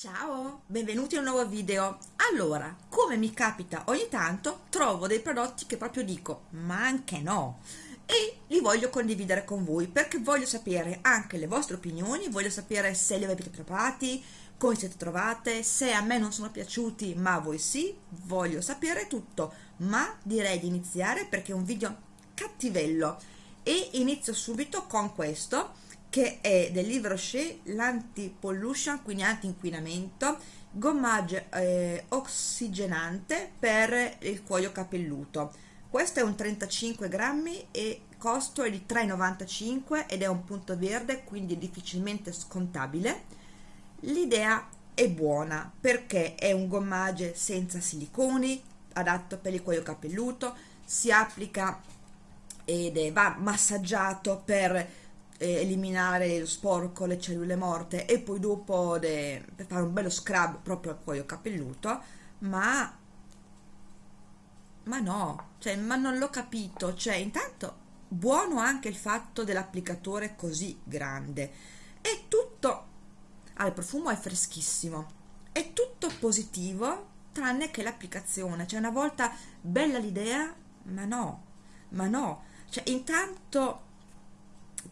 Ciao, benvenuti in un nuovo video. Allora, come mi capita ogni tanto, trovo dei prodotti che proprio dico, ma anche no, e li voglio condividere con voi perché voglio sapere anche le vostre opinioni, voglio sapere se li avete provati, come siete trovate, se a me non sono piaciuti ma a voi sì, voglio sapere tutto, ma direi di iniziare perché è un video cattivello. E inizio subito con questo che è del libro Rocher l'anti-pollution, quindi anti-inquinamento, gommaggio eh, ossigenante per il cuoio capelluto. Questo è un 35 grammi e costo è di 3,95 ed è un punto verde, quindi difficilmente scontabile. L'idea è buona perché è un gommage senza siliconi, adatto per il cuoio capelluto, si applica ed è, va massaggiato per eh, eliminare lo sporco, le cellule morte e poi dopo de, per fare un bello scrub proprio al cuoio capelluto, ma ma no, cioè, ma non l'ho capito, cioè intanto buono anche il fatto dell'applicatore così grande, è tutto, ah, il profumo è freschissimo, è tutto positivo tranne che l'applicazione, cioè una volta bella l'idea, ma no, ma no, cioè intanto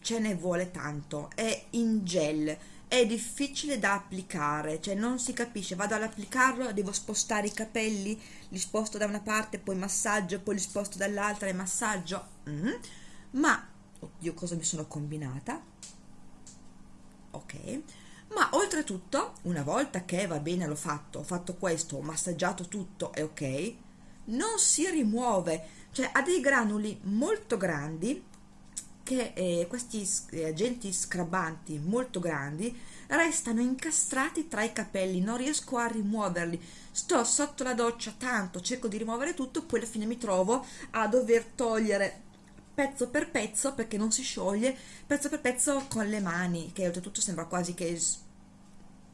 ce ne vuole tanto, è in gel, è difficile da applicare, cioè non si capisce, vado ad applicarlo, devo spostare i capelli, li sposto da una parte, poi massaggio, poi li sposto dall'altra e massaggio, mm. ma, oddio cosa mi sono combinata, ok, ma oltretutto, una volta che va bene l'ho fatto, ho fatto questo, ho massaggiato tutto, è ok, non si rimuove, cioè ha dei granuli molto grandi che eh, questi eh, agenti scrabanti molto grandi restano incastrati tra i capelli, non riesco a rimuoverli. Sto sotto la doccia tanto, cerco di rimuovere tutto, poi alla fine mi trovo a dover togliere pezzo per pezzo perché non si scioglie, pezzo per pezzo con le mani, che oltretutto sembra quasi che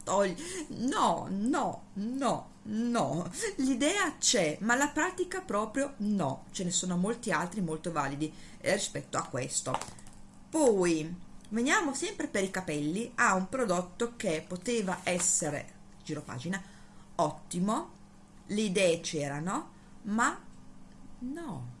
togli. No, no, no, no. L'idea c'è, ma la pratica proprio no. Ce ne sono molti altri molto validi eh, rispetto a questo. Poi, veniamo sempre per i capelli a un prodotto che poteva essere, giro pagina, ottimo, le idee c'erano, ma no.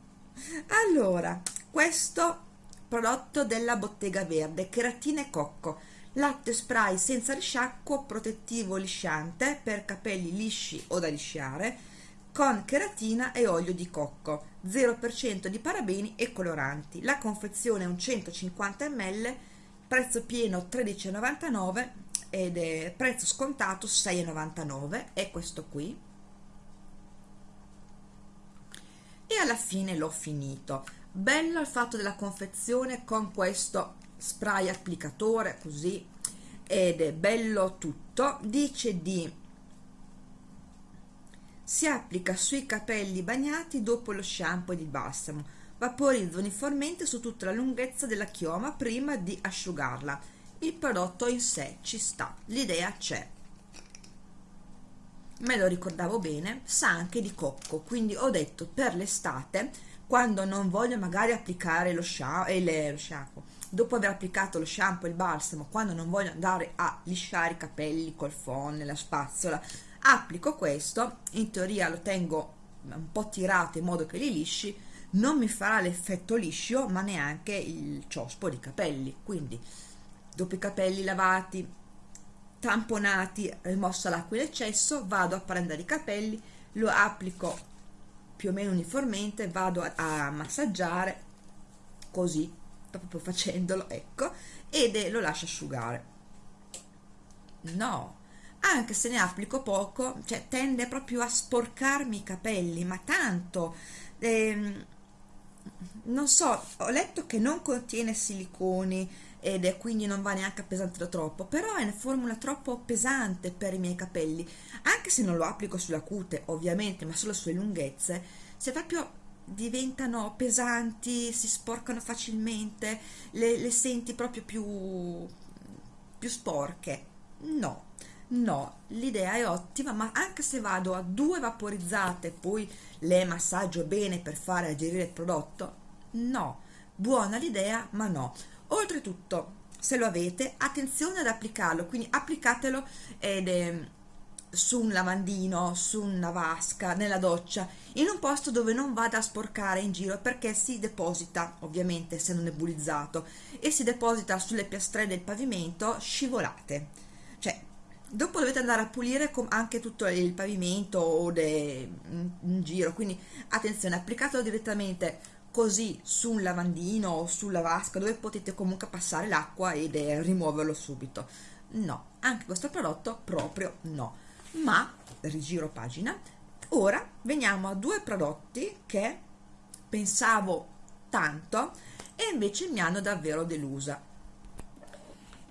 Allora, questo prodotto della Bottega Verde, Keratina e Cocco, latte spray senza risciacquo protettivo lisciante per capelli lisci o da lisciare con cheratina e olio di cocco 0% di parabeni e coloranti. La confezione è un 150 ml prezzo pieno 13,99 ed è prezzo scontato 6,99 è questo qui. E alla fine l'ho finito. Bello il fatto della confezione con questo spray applicatore così ed è bello tutto. Dice di si applica sui capelli bagnati dopo lo shampoo ed il balsamo vaporizza uniformemente su tutta la lunghezza della chioma prima di asciugarla. Il prodotto in sé ci sta l'idea c'è. Me lo ricordavo bene sa anche di cocco quindi ho detto per l'estate quando non voglio magari applicare lo shampoo, eh, lo shampoo dopo aver applicato lo shampoo e il balsamo quando non voglio andare a lisciare i capelli col phon, la spazzola applico questo. In teoria lo tengo un po' tirato in modo che li lisci. Non mi farà l'effetto liscio ma neanche il ciospo di capelli. Quindi dopo i capelli lavati tamponati rimossa l'acqua in eccesso vado a prendere i capelli lo applico più o meno uniformemente vado a, a massaggiare così proprio facendolo ecco ed lo lascio asciugare. No anche se ne applico poco cioè tende proprio a sporcarmi i capelli ma tanto ehm, non so ho letto che non contiene siliconi ed è quindi non va neanche appesantito troppo però è una formula troppo pesante per i miei capelli. Anche se non lo applico sulla cute ovviamente ma solo sulle lunghezze se proprio diventano pesanti, si sporcano facilmente, le, le senti proprio più, più sporche. No, no, l'idea è ottima, ma anche se vado a due vaporizzate poi le massaggio bene per fare agerire il prodotto, no, buona l'idea, ma no. Oltretutto, se lo avete, attenzione ad applicarlo, quindi applicatelo ed, eh, su un lavandino, su una vasca, nella doccia, in un posto dove non vada a sporcare in giro perché si deposita, ovviamente essendo nebulizzato, e si deposita sulle piastrelle del pavimento scivolate. Cioè, dopo dovete andare a pulire anche tutto il pavimento o in giro, quindi attenzione, applicatelo direttamente così su un lavandino o sulla vasca dove potete comunque passare l'acqua ed rimuoverlo subito. No, anche questo prodotto proprio no ma rigiro pagina ora veniamo a due prodotti che pensavo tanto e invece mi hanno davvero delusa.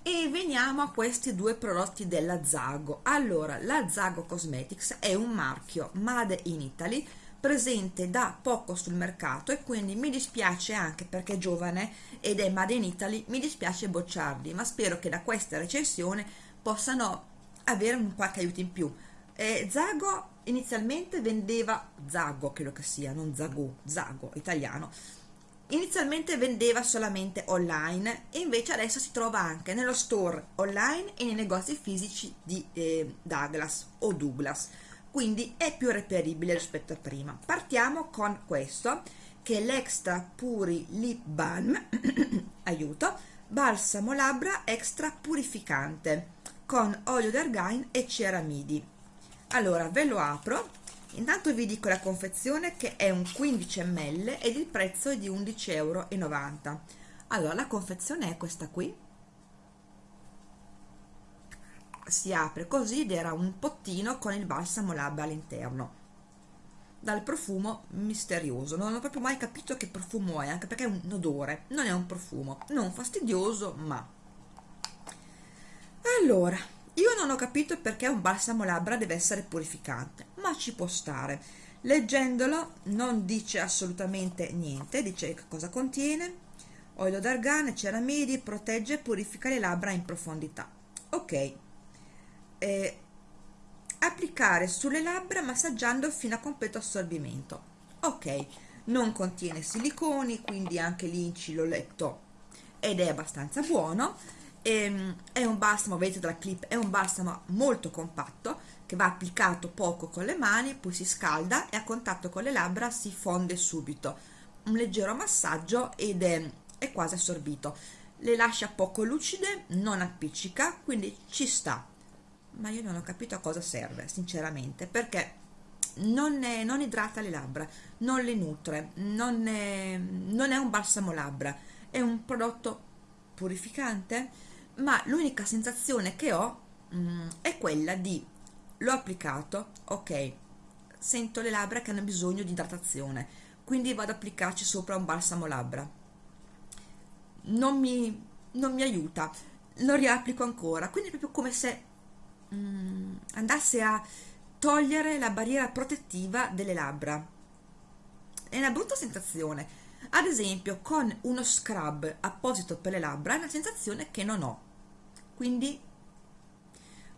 E veniamo a questi due prodotti della Zago. Allora la Zago Cosmetics è un marchio made in Italy presente da poco sul mercato e quindi mi dispiace anche perché è giovane ed è made in Italy mi dispiace bocciarli ma spero che da questa recensione possano avere un qualche aiuto in più. Eh, Zago inizialmente vendeva, Zago credo che sia, non Zago, Zago, italiano, inizialmente vendeva solamente online e invece adesso si trova anche nello store online e nei negozi fisici di eh, Douglas o Douglas. Quindi è più reperibile rispetto a prima. Partiamo con questo che è l'extra puri lip balm. Aiuto. Balsamo labbra extra purificante con olio d'argan e ceramidi. Allora ve lo apro. Intanto vi dico la confezione che è un 15 ml ed il prezzo è di 11,90 euro allora la confezione è questa qui. Si apre così ed era un pottino con il balsamo labbra all'interno. Dal profumo misterioso. Non ho proprio mai capito che profumo è anche perché è un odore. Non è un profumo. Non fastidioso ma allora io non ho capito perché un balsamo labbra deve essere purificante ma ci può stare. Leggendolo non dice assolutamente niente dice che cosa contiene. Olio d'argane, ceramidi, protegge e purifica le labbra in profondità. Ok. Eh, applicare sulle labbra massaggiando fino a completo assorbimento. Ok. Non contiene siliconi quindi anche l'inci l'ho letto. Ed è abbastanza buono Ehm, è un balsamo, vedete dalla clip, è un balsamo molto compatto che va applicato poco con le mani, poi si scalda e a contatto con le labbra si fonde subito. Un leggero massaggio ed è, è quasi assorbito. Le lascia poco lucide, non appiccica, quindi ci sta. Ma io non ho capito a cosa serve, sinceramente, perché non, è, non idrata le labbra, non le nutre, non è, non è un balsamo labbra, è un prodotto purificante ma l'unica sensazione che ho mh, mm, è quella di l'ho applicato ok sento le labbra che hanno bisogno di idratazione quindi vado ad applicarci sopra un balsamo labbra. Non mi, non mi aiuta lo riapplico ancora quindi è proprio come se mh, mm, andasse a togliere la barriera protettiva delle labbra. È una brutta sensazione ad esempio con uno scrub apposito per le labbra è una sensazione che non ho. Quindi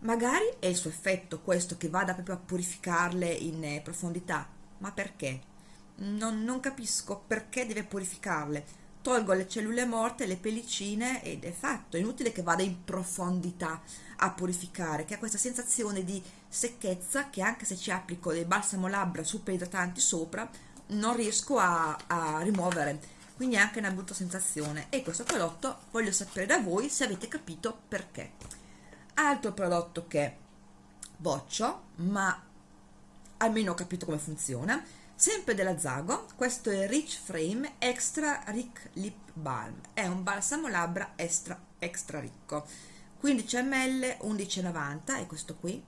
magari è il suo effetto questo che vada proprio a purificarle in eh, profondità. Ma perché? Non, non, capisco perché deve purificarle. Tolgo le cellule morte, le pellicine ed è fatto, è inutile che vada in profondità a purificare, che ha questa sensazione di secchezza che anche se ci applico dei balsamo labbra super idratanti sopra non riesco a, a rimuovere. Quindi è anche una brutta sensazione. E questo prodotto voglio sapere da voi se avete capito perché. Altro prodotto che boccio ma almeno ho capito come funziona. Sempre della Zago questo è Rich Frame Extra Rick Lip Balm. È un balsamo labbra extra, extra ricco. 15 ml 11,90 è questo qui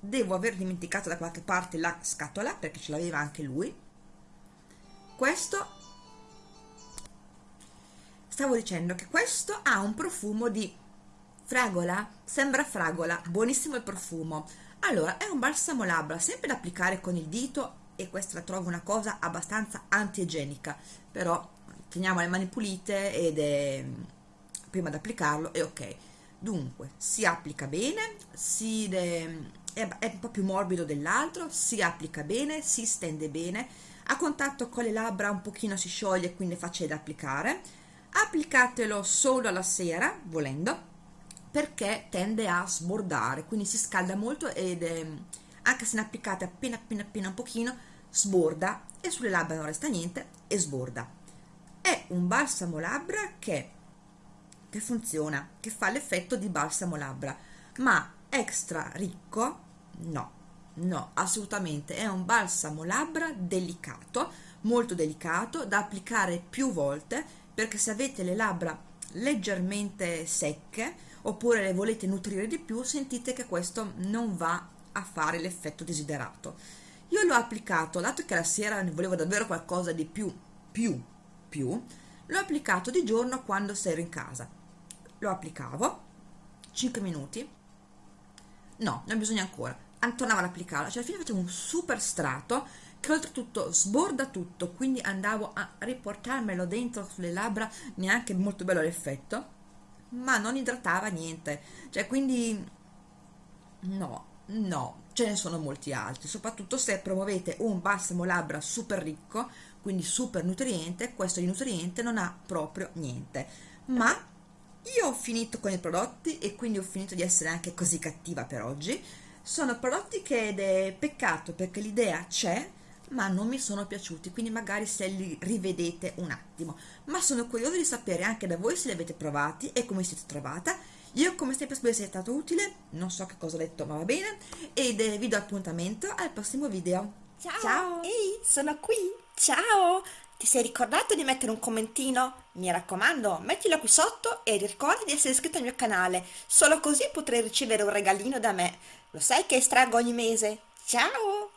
devo aver dimenticato da qualche parte la scatola perché ce l'aveva anche lui. Questo stavo dicendo che questo ha un profumo di fragola sembra fragola buonissimo il profumo. Allora è un balsamo labbra sempre da applicare con il dito e questa la trovo una cosa abbastanza antigenica però teniamo le mani pulite ed è prima di applicarlo è ok. Dunque si applica bene si è, un po' più morbido dell'altro si applica bene si stende bene a contatto con le labbra un pochino si scioglie quindi è facile da applicare. Applicatelo solo alla sera volendo perché tende a sbordare quindi si scalda molto ed è, anche se ne applicate appena appena appena un pochino sborda e sulle labbra non resta niente e sborda. È un balsamo labbra che, che funziona che fa l'effetto di balsamo labbra ma extra ricco? No no assolutamente. È un balsamo labbra delicato molto delicato da applicare più volte perché se avete le labbra leggermente secche oppure le volete nutrire di più sentite che questo non va a fare l'effetto desiderato. Io l'ho applicato dato che la sera ne volevo davvero qualcosa di più più più l'ho applicato di giorno quando ero in casa. Lo applicavo 5 minuti no non bisogna ancora. Tornavo ad applicarlo cioè alla fine facevo un super strato che oltretutto sborda tutto quindi andavo a riportarmelo dentro sulle labbra neanche molto bello l'effetto ma non idratava niente. Cioè quindi no no ce ne sono molti altri. Soprattutto se promuovete un balsamo labbra super ricco quindi super nutriente questo di nutriente non ha proprio niente. Ma io ho finito con i prodotti e quindi ho finito di essere anche così cattiva per oggi. Sono prodotti che ed è peccato perché l'idea c'è ma non mi sono piaciuti quindi magari se li rivedete un attimo. Ma sono curiosa di sapere anche da voi se li avete provati e come siete trovata. Io come sempre spero sia stato utile. Non so che cosa ho detto ma va bene. Ed vi do appuntamento al prossimo video. Ciao, ciao. ehi sono qui! Ciao ti sei ricordato di mettere un commentino? Mi raccomando, mettilo qui sotto e ricorda di essere iscritto al mio canale, solo così potrai ricevere un regalino da me. Lo sai che estraggo ogni mese? Ciao!